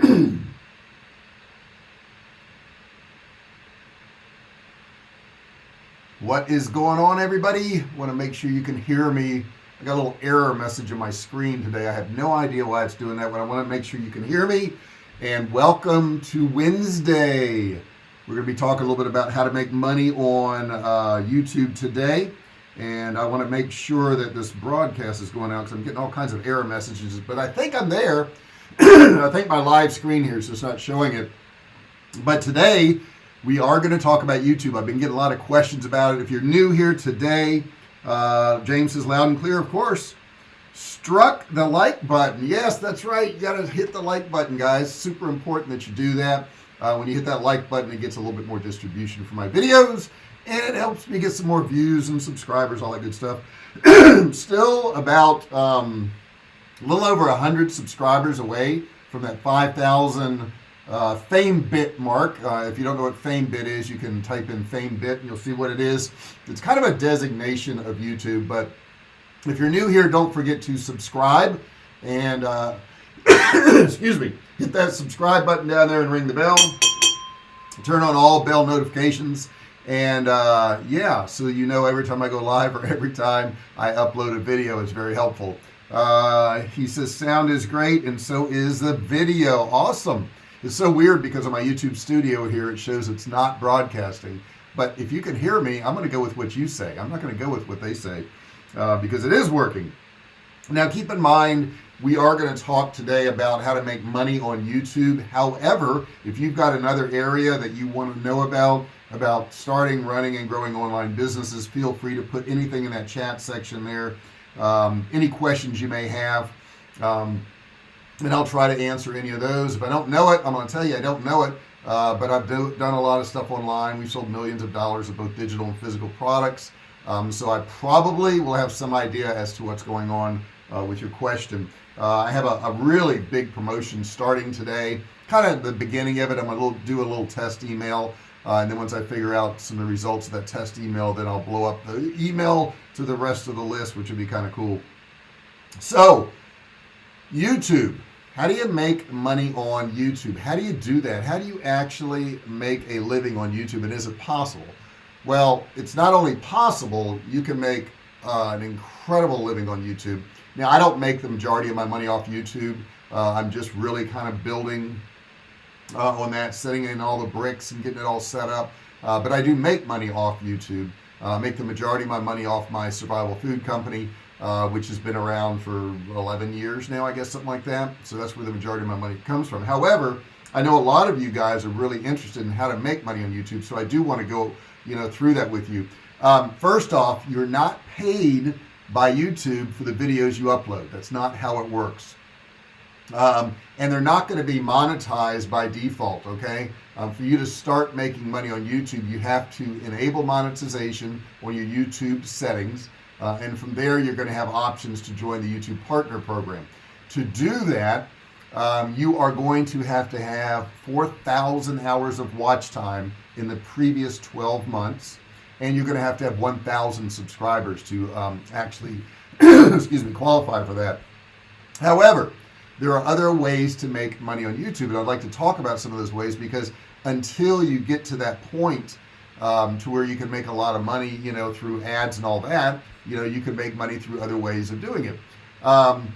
what is going on everybody? Want to make sure you can hear me. I got a little error message on my screen today. I have no idea why it's doing that but I want to make sure you can hear me. And welcome to Wednesday. We're gonna be talking a little bit about how to make money on uh, YouTube today. And I want to make sure that this broadcast is going out because I'm getting all kinds of error messages but I think I'm there I think my live screen here so it's not showing it. But today we are going to talk about YouTube. I've been getting a lot of questions about it. If you're new here today uh, James is loud and clear of course. Struck the like button. Yes that's right. You got to hit the like button guys. Super important that you do that. Uh, when you hit that like button it gets a little bit more distribution for my videos and it helps me get some more views and subscribers all that good stuff. Still about um, a little over a hundred subscribers away from that 5,000 uh, FameBit mark. Uh, if you don't know what FameBit is you can type in FameBit and you'll see what it is. It's kind of a designation of YouTube but if you're new here don't forget to subscribe and uh, excuse me hit that subscribe button down there and ring the bell. Turn on all bell notifications and uh, yeah so you know every time I go live or every time I upload a video it's very helpful uh, he says sound is great and so is the video. Awesome. It's so weird because on my YouTube studio here it shows it's not broadcasting. But if you can hear me I'm gonna go with what you say. I'm not gonna go with what they say uh, because it is working. Now keep in mind we are going to talk today about how to make money on YouTube. However if you've got another area that you want to know about about starting running and growing online businesses feel free to put anything in that chat section there um, any questions you may have um, and I'll try to answer any of those. If I don't know it I'm gonna tell you I don't know it uh, but I've do, done a lot of stuff online. We've sold millions of dollars of both digital and physical products. Um, so I probably will have some idea as to what's going on uh, with your question. Uh, I have a, a, really big promotion starting today. Kind of the beginning of it I'm gonna do a little test email uh, and then once I figure out some of the results of that test email then I'll blow up the email to the rest of the list which would be kind of cool. So YouTube. How do you make money on YouTube? How do you do that? How do you actually make a living on YouTube? And is it possible? Well it's not only possible you can make uh, an incredible living on YouTube. Now I don't make the majority of my money off YouTube. Uh, I'm just really kind of building uh, on that setting in all the bricks and getting it all set up. Uh, but I do make money off YouTube. Uh, make the majority of my money off my survival food company uh, which has been around for 11 years now I guess something like that. So that's where the majority of my money comes from. However I know a lot of you guys are really interested in how to make money on YouTube so I do want to go you know through that with you. Um, first off you're not paid by YouTube for the videos you upload. That's not how it works um, and they're not going to be monetized by default okay? Um, for you to start making money on YouTube you have to enable monetization on your YouTube settings uh, and from there you're going to have options to join the YouTube partner program. To do that um, you are going to have to have 4,000 hours of watch time in the previous 12 months and you're going to have to have 1,000 subscribers to um, actually excuse me qualify for that. However there are other ways to make money on YouTube and I'd like to talk about some of those ways because until you get to that point um, to where you can make a lot of money you know through ads and all that you know you can make money through other ways of doing it. Um,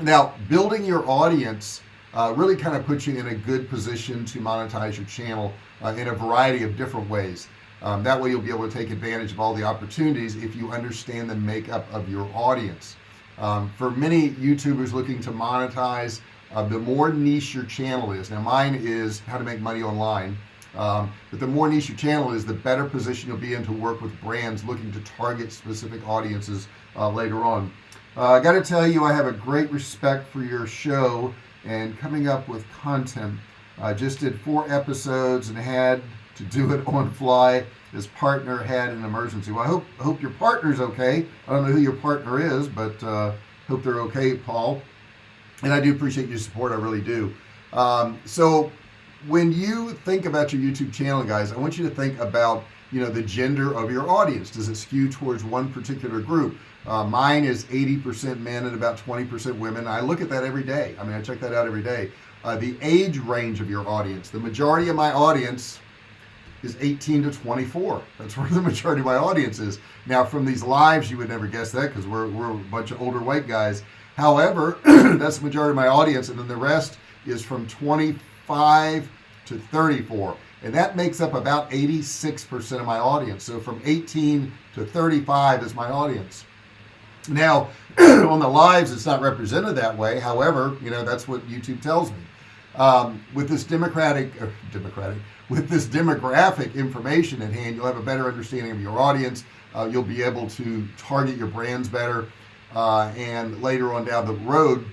now building your audience uh, really kind of puts you in a good position to monetize your channel uh, in a variety of different ways. Um, that way you'll be able to take advantage of all the opportunities if you understand the makeup of your audience um, for many youtubers looking to monetize uh, the more niche your channel is now mine is how to make money online um, but the more niche your channel is the better position you'll be in to work with brands looking to target specific audiences uh, later on. Uh, I got to tell you I have a great respect for your show and coming up with content. I just did four episodes and had to do it on fly. His partner had an emergency. Well I hope I hope your partner's okay. I don't know who your partner is but uh, hope they're okay Paul. And I do appreciate your support I really do. Um, so when you think about your YouTube channel guys I want you to think about you know the gender of your audience. Does it skew towards one particular group? Uh, mine is 80% men and about 20% women. I look at that every day. I mean I check that out every day. Uh, the age range of your audience. The majority of my audience is 18 to 24 that's where the majority of my audience is. Now from these lives you would never guess that because we're, we're a bunch of older white guys. However that's the majority of my audience and then the rest is from 25 to 34 and that makes up about 86% of my audience. So from 18 to 35 is my audience. Now on the lives it's not represented that way. However you know that's what YouTube tells me um, with this democratic uh, democratic with this demographic information at hand you'll have a better understanding of your audience. Uh, you'll be able to target your brands better. Uh, and later on down the road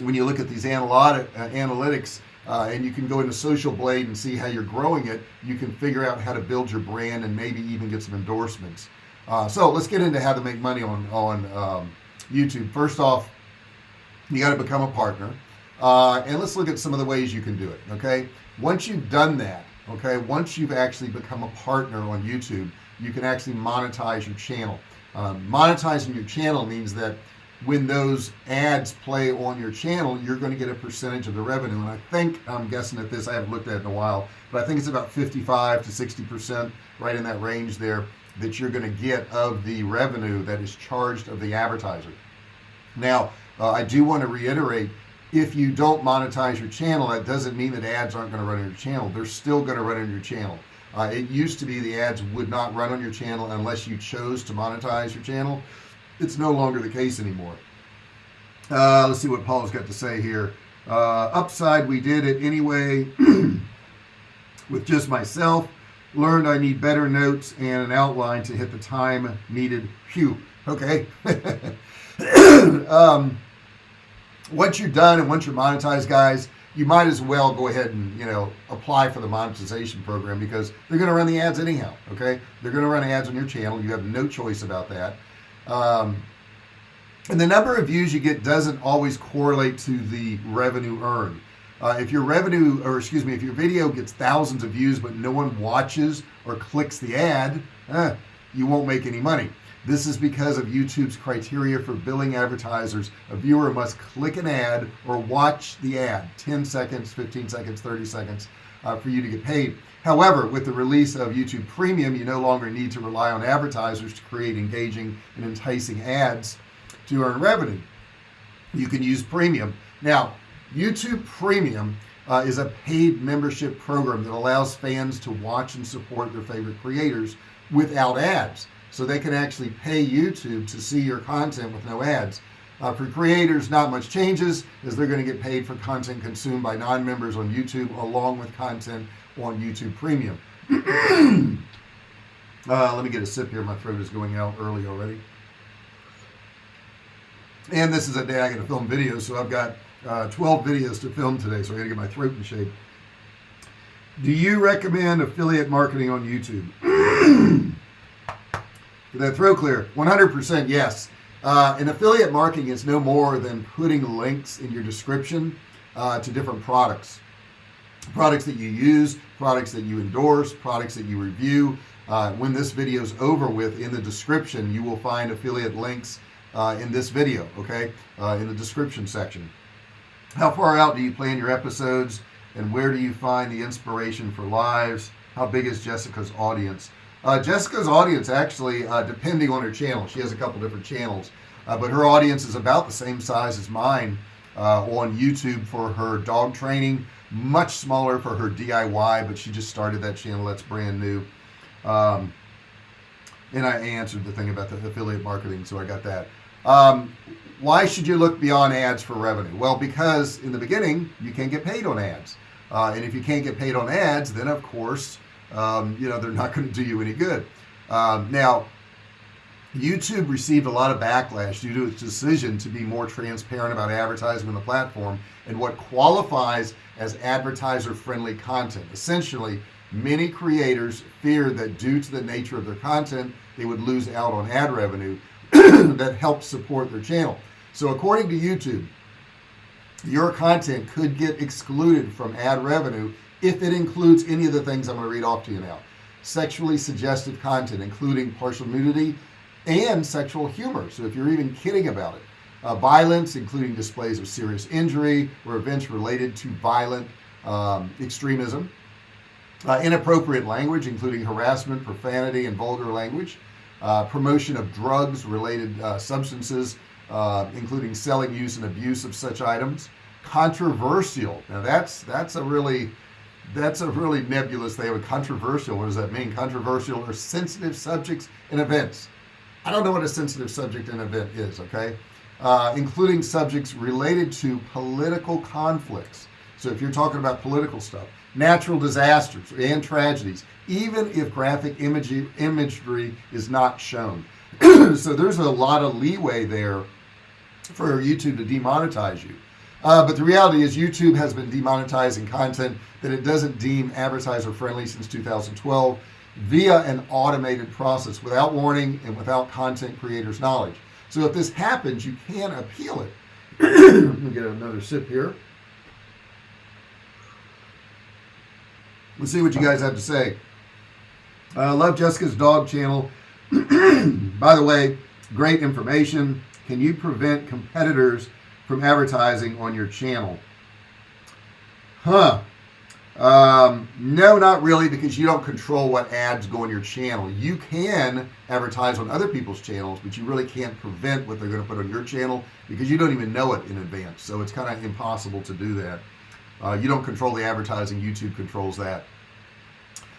when you look at these analytic, uh, analytics uh, and you can go into social blade and see how you're growing it you can figure out how to build your brand and maybe even get some endorsements. Uh, so let's get into how to make money on on um, YouTube. First off you got to become a partner uh, and let's look at some of the ways you can do it okay? Once you've done that okay once you've actually become a partner on YouTube you can actually monetize your channel. Um, monetizing your channel means that when those ads play on your channel you're going to get a percentage of the revenue. And I think I'm guessing at this I haven't looked at it in a while but I think it's about 55 to 60 percent right in that range there that you're going to get of the revenue that is charged of the advertiser. Now uh, I do want to reiterate if you don't monetize your channel that doesn't mean that ads aren't going to run on your channel. They're still going to run on your channel. Uh, it used to be the ads would not run on your channel unless you chose to monetize your channel. It's no longer the case anymore. Uh, let's see what Paul's got to say here. Uh, upside we did it anyway with just myself. Learned I need better notes and an outline to hit the time needed. Phew. okay. Um, once you're done and once you're monetized guys you might as well go ahead and you know apply for the monetization program because they're going to run the ads anyhow okay? They're going to run ads on your channel. You have no choice about that. Um, and the number of views you get doesn't always correlate to the revenue earned. Uh, if your revenue or excuse me if your video gets thousands of views but no one watches or clicks the ad eh, you won't make any money this is because of YouTube's criteria for billing advertisers. A viewer must click an ad or watch the ad. 10 seconds 15 seconds 30 seconds uh, for you to get paid. However with the release of YouTube Premium you no longer need to rely on advertisers to create engaging and enticing ads to earn revenue. You can use premium. Now YouTube Premium uh, is a paid membership program that allows fans to watch and support their favorite creators without ads so they can actually pay YouTube to see your content with no ads. Uh, for creators not much changes as they're going to get paid for content consumed by non-members on YouTube along with content on YouTube Premium. Uh, let me get a sip here. My throat is going out early already. And this is a day I get to film videos so I've got uh, 12 videos to film today so I gotta get my throat in shape. Do you recommend affiliate marketing on YouTube That throw clear? 100% yes. Uh, and affiliate marketing is no more than putting links in your description uh, to different products. Products that you use products that you endorse products that you review. Uh, when this video is over with in the description you will find affiliate links uh, in this video okay? Uh, in the description section. How far out do you plan your episodes? And where do you find the inspiration for lives? How big is Jessica's audience uh, Jessica's audience actually uh, depending on her channel she has a couple different channels uh, but her audience is about the same size as mine uh, on YouTube for her dog training much smaller for her DIY but she just started that channel that's brand new. Um, and I answered the thing about the affiliate marketing so I got that. Um, why should you look beyond ads for revenue? Well because in the beginning you can't get paid on ads. Uh, and if you can't get paid on ads then of course um, you know they're not going to do you any good. Um, now YouTube received a lot of backlash due to its decision to be more transparent about advertising on the platform and what qualifies as advertiser friendly content. Essentially many creators feared that due to the nature of their content they would lose out on ad revenue that helps support their channel. So according to YouTube your content could get excluded from ad revenue if it includes any of the things I'm going to read off to you now. Sexually suggestive content including partial nudity and sexual humor. So if you're even kidding about it uh, violence including displays of serious injury or events related to violent um, extremism. Uh, inappropriate language including harassment profanity and vulgar language. Uh, promotion of drugs related uh, substances uh, including selling use and abuse of such items. Controversial. Now that's that's a really that's a really nebulous. Thing a controversial what does that mean? Controversial or sensitive subjects and events. I don't know what a sensitive subject and event is okay? Uh, including subjects related to political conflicts. So if you're talking about political stuff natural disasters and tragedies even if graphic imagery imagery is not shown. So there's a lot of leeway there for YouTube to demonetize you uh, but the reality is YouTube has been demonetizing content that it doesn't deem advertiser friendly since 2012 via an automated process without warning and without content creators knowledge. So if this happens you can appeal it. Let me get another sip here. Let's see what you guys have to say. I uh, love Jessica's dog channel. By the way great information. Can you prevent competitors from advertising on your channel. Huh. Um, no not really because you don't control what ads go on your channel. You can advertise on other people's channels but you really can't prevent what they're going to put on your channel because you don't even know it in advance. So it's kind of impossible to do that. Uh, you don't control the advertising. YouTube controls that.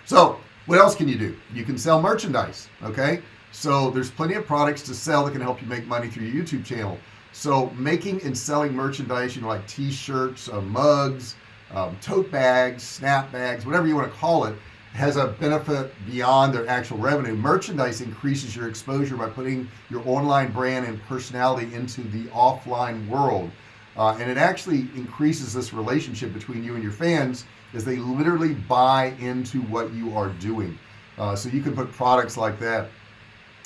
So what else can you do? You can sell merchandise okay? So there's plenty of products to sell that can help you make money through your YouTube channel so making and selling merchandise you know like t-shirts uh, mugs um, tote bags snap bags whatever you want to call it has a benefit beyond their actual revenue. Merchandise increases your exposure by putting your online brand and personality into the offline world. Uh, and it actually increases this relationship between you and your fans as they literally buy into what you are doing. Uh, so you can put products like that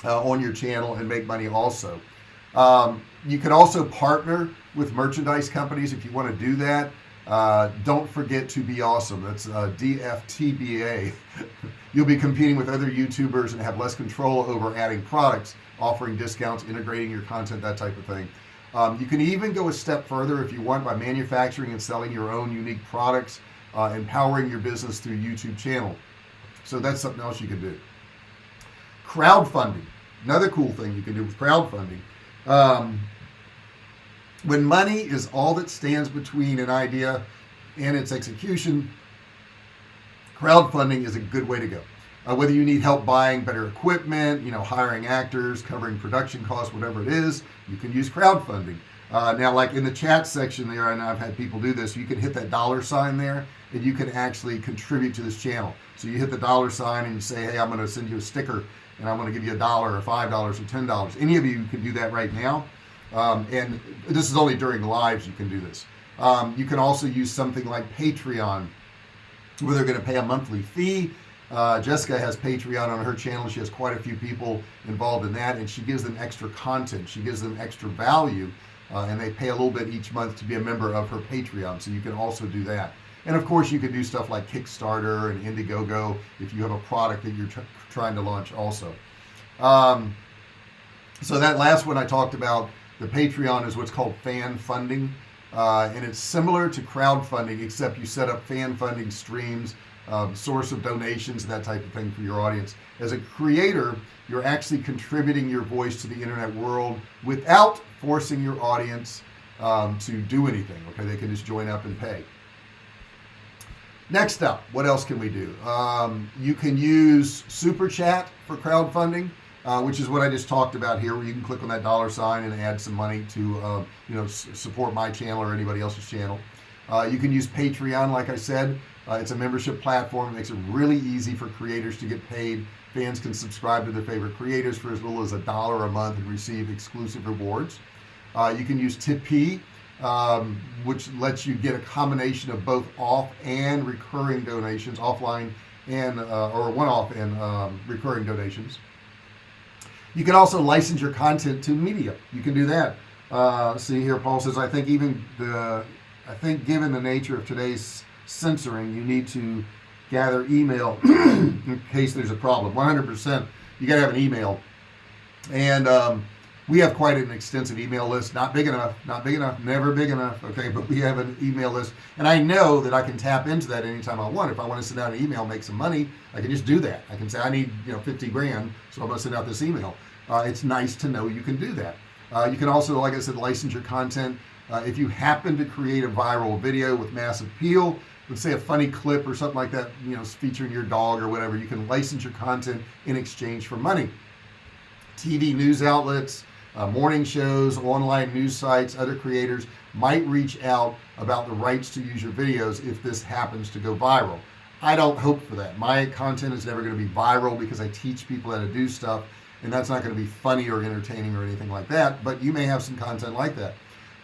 uh, on your channel and make money also um, you can also partner with merchandise companies if you want to do that. Uh, don't forget to be awesome. That's uh, DFTBA you'll be competing with other youtubers and have less control over adding products offering discounts integrating your content that type of thing. Um, you can even go a step further if you want by manufacturing and selling your own unique products uh, empowering your business through YouTube channel. So that's something else you can do. Crowdfunding. Another cool thing you can do with crowdfunding um, when money is all that stands between an idea and its execution crowdfunding is a good way to go. Uh, whether you need help buying better equipment you know hiring actors covering production costs whatever it is you can use crowdfunding. Uh, now like in the chat section there and I've had people do this you can hit that dollar sign there and you can actually contribute to this channel. So you hit the dollar sign and you say hey I'm going to send you a sticker and I'm going to give you a dollar or five dollars or ten dollars. Any of you can do that right now. Um, and this is only during lives you can do this. Um, you can also use something like Patreon where they're going to pay a monthly fee. Uh, Jessica has Patreon on her channel. She has quite a few people involved in that and she gives them extra content. She gives them extra value uh, and they pay a little bit each month to be a member of her Patreon so you can also do that and of course you can do stuff like Kickstarter and Indiegogo if you have a product that you're tr trying to launch also. Um, so that last one I talked about the Patreon is what's called fan funding. Uh, and it's similar to crowdfunding except you set up fan funding streams um, source of donations that type of thing for your audience. As a creator you're actually contributing your voice to the internet world without forcing your audience um, to do anything okay? They can just join up and pay next up what else can we do? Um, you can use super chat for crowdfunding uh, which is what I just talked about here where you can click on that dollar sign and add some money to uh, you know support my channel or anybody else's channel. Uh, you can use Patreon like I said. Uh, it's a membership platform. It makes it really easy for creators to get paid. Fans can subscribe to their favorite creators for as little as a dollar a month and receive exclusive rewards. Uh, you can use Tipeee um, which lets you get a combination of both off and recurring donations offline and uh, or one-off and um, recurring donations. You can also license your content to media. You can do that. Uh, see here Paul says I think even the I think given the nature of today's censoring you need to gather email in case there's a problem. 100% you gotta have an email. And um, we have quite an extensive email list not big enough not big enough never big enough okay but we have an email list. And I know that I can tap into that anytime I want. If I want to send out an email make some money I can just do that. I can say I need you know 50 grand so I'm gonna send out this email. Uh, it's nice to know you can do that. Uh, you can also like I said license your content. Uh, if you happen to create a viral video with mass appeal let's say a funny clip or something like that you know featuring your dog or whatever you can license your content in exchange for money. TV news outlets uh, morning shows online news sites other creators might reach out about the rights to use your videos if this happens to go viral. I don't hope for that. My content is never going to be viral because I teach people how to do stuff and that's not going to be funny or entertaining or anything like that but you may have some content like that.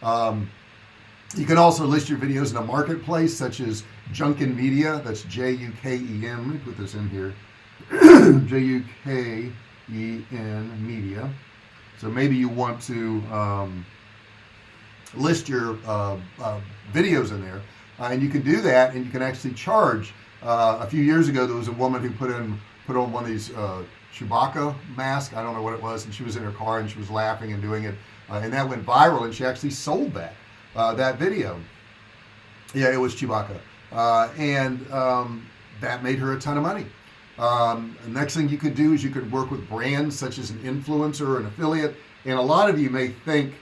Um, you can also list your videos in a marketplace such as Juken Media that's J-U-K-E-N let me put this in here J-U-K-E-N Media so maybe you want to um, list your uh, uh, videos in there. Uh, and you can do that and you can actually charge. Uh, a few years ago there was a woman who put in put on one of these uh, Chewbacca mask I don't know what it was and she was in her car and she was laughing and doing it. Uh, and that went viral and she actually sold that that video. Yeah it was Chewbacca. And um, that made her a ton of money um, next thing you could do is you could work with brands such as an influencer or an affiliate and a lot of you may think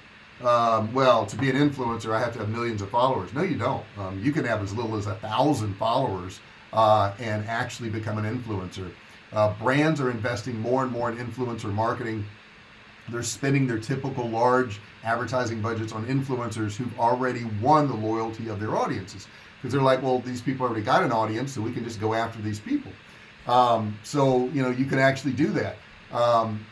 um, well to be an influencer I have to have millions of followers. No you don't. Um, you can have as little as a thousand followers uh, and actually become an influencer. Uh, brands are investing more and more in influencer marketing. They're spending their typical large advertising budgets on influencers who've already won the loyalty of their audiences. Because they're like well these people already got an audience so we can just go after these people um, so you know you can actually do that. Um,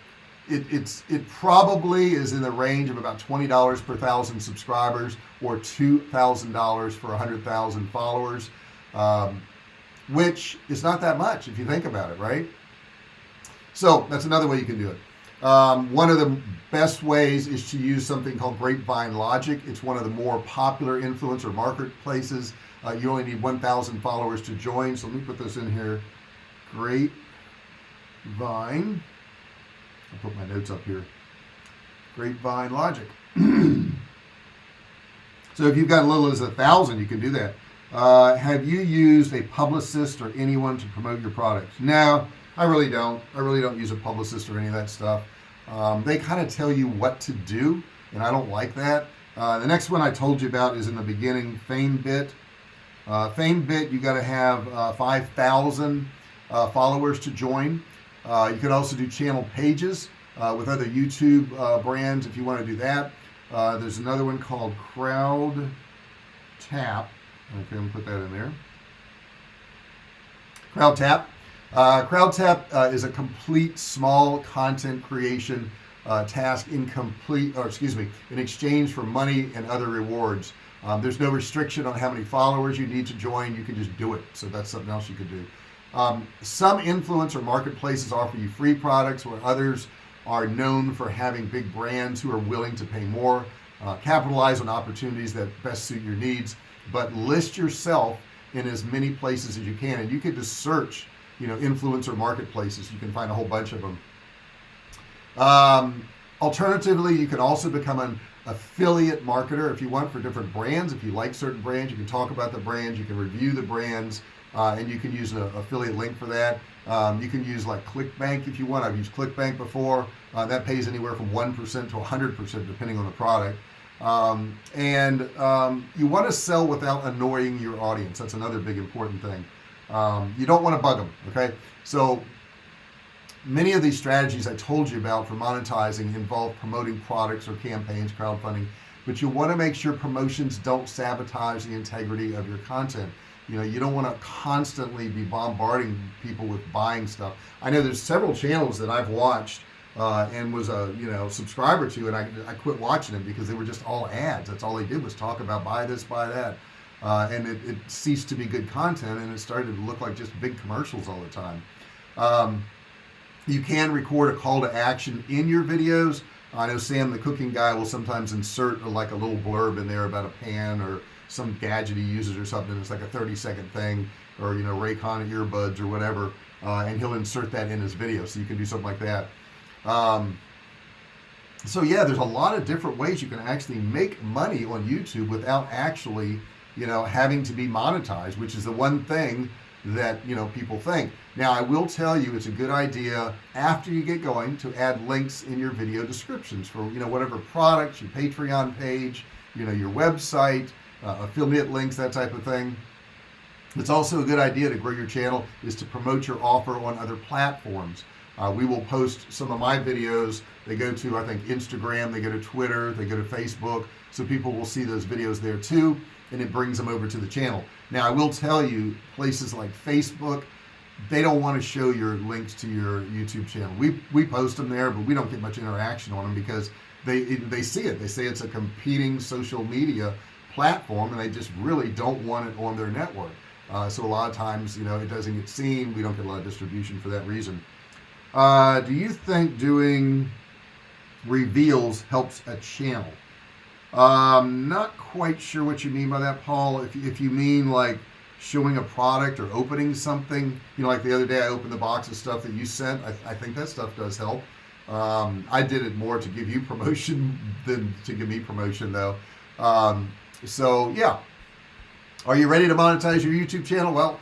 it, it's it probably is in the range of about $20 per thousand subscribers or $2,000 for a hundred thousand followers um, which is not that much if you think about it right? So that's another way you can do it. Um, one of the best ways is to use something called grapevine logic. It's one of the more popular influencer marketplaces. Uh, you only need 1,000 followers to join so let me put this in here grapevine I'll put my notes up here. Grapevine logic. So if you've got a little as a thousand you can do that. Uh, have you used a publicist or anyone to promote your products? No I really don't. I really don't use a publicist or any of that stuff. Um, they kind of tell you what to do and I don't like that. Uh, the next one I told you about is in the beginning FameBit uh, FameBit you got to have uh, 5,000 uh, followers to join. Uh, you can also do channel pages uh, with other YouTube uh, brands if you want to do that. Uh, there's another one called crowd tap. Okay I'm put that in there. Crowdtap. Crowd tap is a complete small content creation task in complete or excuse me in exchange for money and other rewards. Um, there's no restriction on how many followers you need to join. You can just do it. So that's something else you could do um, some influencer marketplaces offer you free products where others are known for having big brands who are willing to pay more uh, capitalize on opportunities that best suit your needs but list yourself in as many places as you can. And you can just search you know influencer marketplaces. You can find a whole bunch of them um, alternatively you can also become an affiliate marketer if you want for different brands. If you like certain brands you can talk about the brands. You can review the brands uh, and you can use an affiliate link for that. Um, you can use like clickbank if you want. I've used clickbank before. Uh, that pays anywhere from 1% to 100% depending on the product. Um, and um, you want to sell without annoying your audience. That's another big important thing. Um, you don't want to bug them okay? So many of these strategies I told you about for monetizing involve promoting products or campaigns crowdfunding but you want to make sure promotions don't sabotage the integrity of your content you know you don't want to constantly be bombarding people with buying stuff. I know there's several channels that I've watched uh, and was a you know subscriber to and I, I quit watching them because they were just all ads. That's all they did was talk about buy this buy that. Uh, and it, it, ceased to be good content and it started to look like just big commercials all the time. Um, you can record a call to action in your videos. I know Sam the cooking guy will sometimes insert like a little blurb in there about a pan or some gadget he uses or something it's like a 30 second thing or you know Raycon earbuds or whatever uh, and he'll insert that in his video so you can do something like that. Um, so yeah there's a lot of different ways you can actually make money on YouTube without actually you know having to be monetized which is the one thing that you know people think. Now I will tell you it's a good idea after you get going to add links in your video descriptions for you know whatever products your Patreon page you know your website uh, affiliate links that type of thing. It's also a good idea to grow your channel is to promote your offer on other platforms. Uh, we will post some of my videos. They go to I think Instagram they go to Twitter they go to Facebook so people will see those videos there too and it brings them over to the channel. Now I will tell you places like Facebook they don't want to show your links to your YouTube channel. We we post them there but we don't get much interaction on them because they they see it. They say it's a competing social media platform and they just really don't want it on their network. Uh, so a lot of times you know it doesn't get seen. We don't get a lot of distribution for that reason. Uh, do you think doing reveals helps a channel? Um not quite sure what you mean by that Paul. If, if you mean like showing a product or opening something you know like the other day I opened the box of stuff that you sent. I, I think that stuff does help. Um, I did it more to give you promotion than to give me promotion though. Um, so yeah. Are you ready to monetize your YouTube channel? Well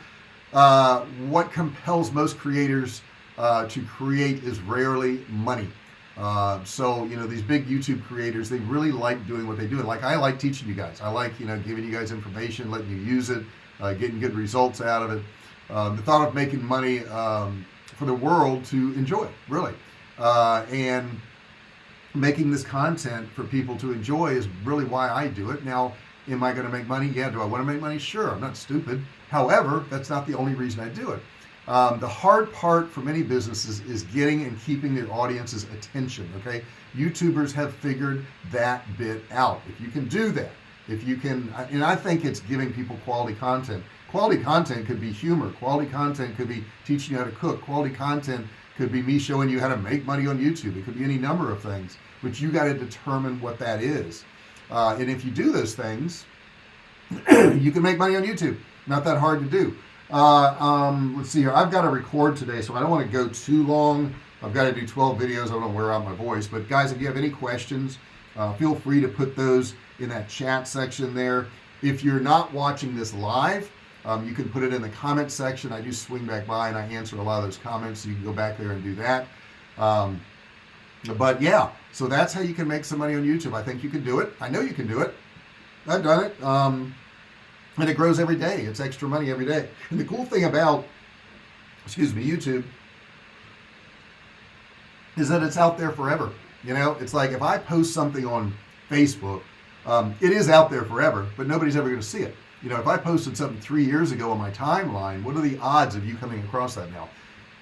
uh, what compels most creators uh, to create is rarely money. Uh, so you know these big YouTube creators they really like doing what they do. And like I like teaching you guys. I like you know giving you guys information letting you use it uh, getting good results out of it. Um, the thought of making money um, for the world to enjoy really. Uh, and making this content for people to enjoy is really why I do it. Now am I going to make money? Yeah do I want to make money? Sure I'm not stupid. However that's not the only reason I do it. Um, the hard part for many businesses is getting and keeping their audience's attention okay? Youtubers have figured that bit out. If you can do that if you can and I think it's giving people quality content. Quality content could be humor. Quality content could be teaching you how to cook. Quality content could be me showing you how to make money on YouTube. It could be any number of things but you got to determine what that is uh, and if you do those things you can make money on YouTube. Not that hard to do. Uh, um, let's see here. I've got to record today so I don't want to go too long. I've got to do 12 videos. I don't want to wear out my voice. But guys if you have any questions uh, feel free to put those in that chat section there. If you're not watching this live um, you can put it in the comment section. I do swing back by and I answer a lot of those comments so you can go back there and do that. Um, but yeah so that's how you can make some money on YouTube. I think you can do it. I know you can do it. I've done it um, and it grows every day. It's extra money every day. And the cool thing about excuse me YouTube is that it's out there forever you know? It's like if I post something on Facebook um, it is out there forever but nobody's ever going to see it. You know if I posted something three years ago on my timeline what are the odds of you coming across that now?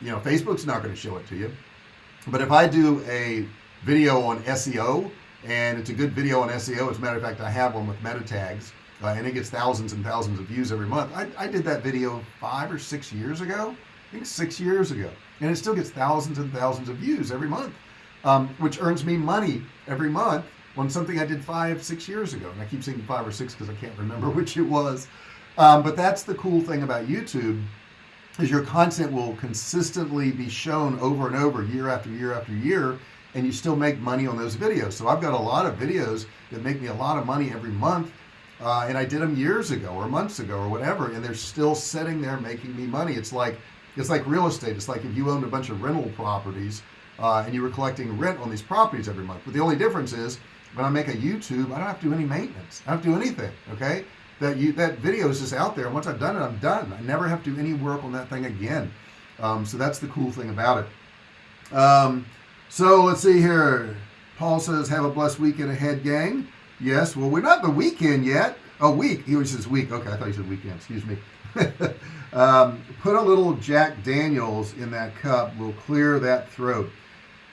You know Facebook's not going to show it to you but if I do a video on SEO and it's a good video on SEO as a matter of fact I have one with meta tags uh, and it gets thousands and thousands of views every month. I, I did that video five or six years ago I think six years ago and it still gets thousands and thousands of views every month um, which earns me money every month on something I did five six years ago. And I keep saying five or six because I can't remember which it was. Um, but that's the cool thing about YouTube is your content will consistently be shown over and over year after year after year and you still make money on those videos. So I've got a lot of videos that make me a lot of money every month uh, and I did them years ago or months ago or whatever and they're still sitting there making me money. It's like it's like real estate. It's like if you owned a bunch of rental properties uh, and you were collecting rent on these properties every month. But the only difference is when I make a YouTube I don't have to do any maintenance. I don't have to do anything okay that you that video is just out there. Once I've done it I'm done. I never have to do any work on that thing again. Um, so that's the cool thing about it. Um, so let's see here. Paul says have a blessed weekend ahead gang. Yes well we're not the weekend yet. A week. He was says week. Okay I thought he said weekend. Excuse me. Um, put a little Jack Daniels in that cup. Will clear that throat.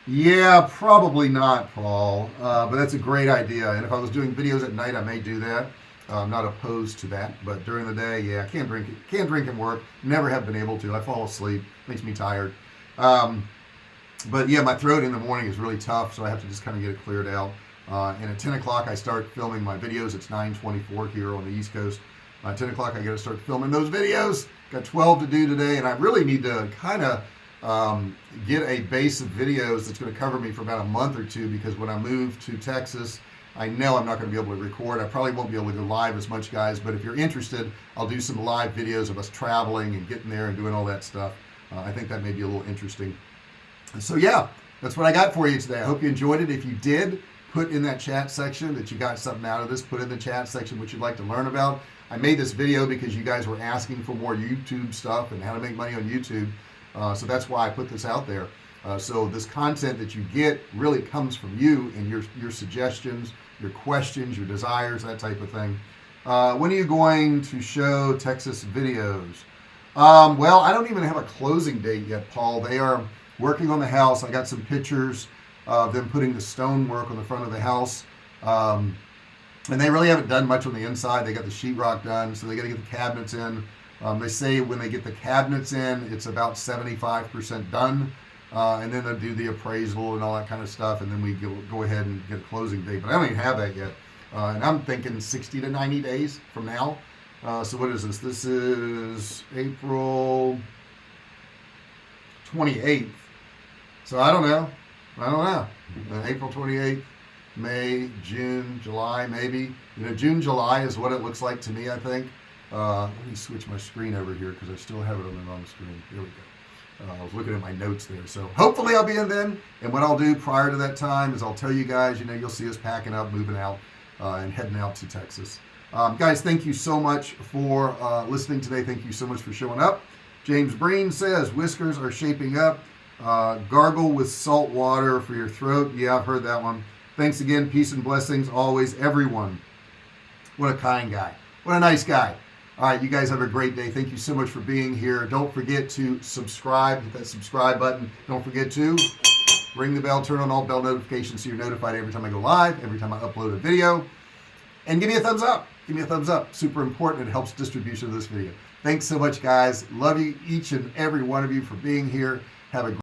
Yeah probably not Paul. Uh, but that's a great idea. And if I was doing videos at night I may do that I'm not opposed to that but during the day yeah I can't drink it can't drink and work. Never have been able to. I fall asleep. Makes me tired. Um, but yeah my throat in the morning is really tough so I have to just kind of get it cleared out. Uh, and at 10 o'clock I start filming my videos. It's 924 here on the East Coast. Uh, 10 o'clock I got to start filming those videos. Got 12 to do today and I really need to kind of um, get a base of videos that's going to cover me for about a month or two because when I move to Texas I know I'm not going to be able to record. I probably won't be able to go live as much guys but if you're interested I'll do some live videos of us traveling and getting there and doing all that stuff. Uh, I think that may be a little interesting. So yeah that's what I got for you today. I hope you enjoyed it. If you did put in that chat section that you got something out of this. Put in the chat section what you'd like to learn about. I made this video because you guys were asking for more YouTube stuff and how to make money on YouTube. Uh, so that's why I put this out there uh, so this content that you get really comes from you and your your suggestions your questions your desires that type of thing. Uh, when are you going to show Texas videos? Um, well I don't even have a closing date yet Paul. They are working on the house. I got some pictures of them putting the stonework on the front of the house. Um, and they really haven't done much on the inside. They got the sheetrock done so they got to get the cabinets in. Um, they say when they get the cabinets in it's about 75% done uh, and then they'll do the appraisal and all that kind of stuff and then we go, go ahead and get a closing date but I don't even have that yet. Uh, and I'm thinking 60 to 90 days from now. Uh, so what is this? This is April 28th so I don't know. I don't know. Uh, April 28th May June July maybe. You know June July is what it looks like to me I think. Uh, let me switch my screen over here because I still have it on the wrong screen. Here we go uh, I was looking at my notes there. So hopefully I'll be in then. And what I'll do prior to that time is I'll tell you guys you know you'll see us packing up moving out uh, and heading out to Texas. Um, guys thank you so much for uh, listening today. Thank you so much for showing up. James Breen says whiskers are shaping up. Uh, gargle with salt water for your throat. Yeah I've heard that one. Thanks again. Peace and blessings always everyone. What a kind guy. What a nice guy all right you guys have a great day. Thank you so much for being here. Don't forget to subscribe hit that subscribe button. Don't forget to ring the bell turn on all bell notifications so you're notified every time I go live every time I upload a video. And give me a thumbs up. Give me a thumbs up. Super important. It helps distribution of this video. Thanks so much guys. Love you each and every one of you for being here. Have a